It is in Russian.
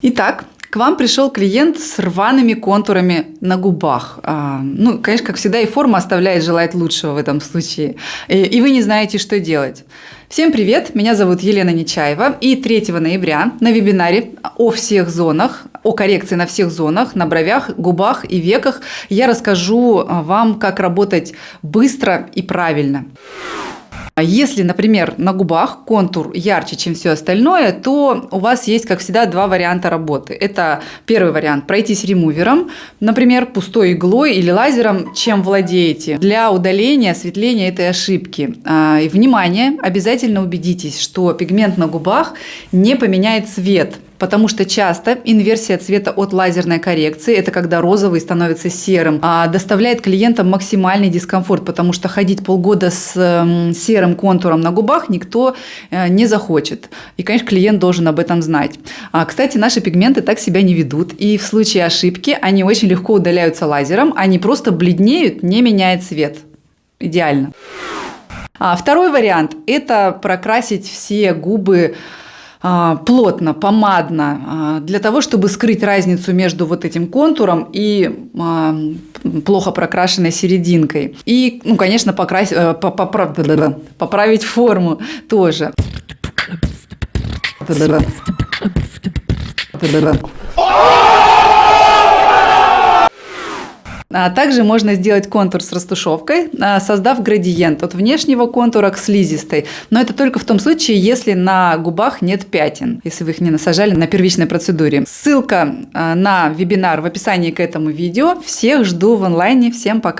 Итак, к вам пришел клиент с рваными контурами на губах. А, ну, конечно, как всегда, и форма оставляет желать лучшего в этом случае. И, и вы не знаете, что делать. Всем привет, меня зовут Елена Нечаева. И 3 ноября на вебинаре о всех зонах, о коррекции на всех зонах, на бровях, губах и веках я расскажу вам, как работать быстро и правильно. А если, например, на губах контур ярче, чем все остальное, то у вас есть, как всегда, два варианта работы. Это первый вариант – пройтись ремувером, например, пустой иглой или лазером, чем владеете, для удаления, осветления этой ошибки. А, и, внимание, обязательно убедитесь, что пигмент на губах не поменяет цвет – потому что часто инверсия цвета от лазерной коррекции, это когда розовый становится серым, а доставляет клиентам максимальный дискомфорт, потому что ходить полгода с серым контуром на губах никто э, не захочет. И, конечно, клиент должен об этом знать. А, кстати, наши пигменты так себя не ведут, и в случае ошибки они очень легко удаляются лазером, они просто бледнеют, не меняя цвет. Идеально. А второй вариант – это прокрасить все губы плотно, помадно, а, для того, чтобы скрыть разницу между вот этим контуром и а, плохо прокрашенной серединкой. И, ну, конечно, покрасить, э, поправить форму тоже. А также можно сделать контур с растушевкой, а, создав градиент от внешнего контура к слизистой. Но это только в том случае, если на губах нет пятен, если вы их не насажали на первичной процедуре. Ссылка а, на вебинар в описании к этому видео. Всех жду в онлайне. Всем пока!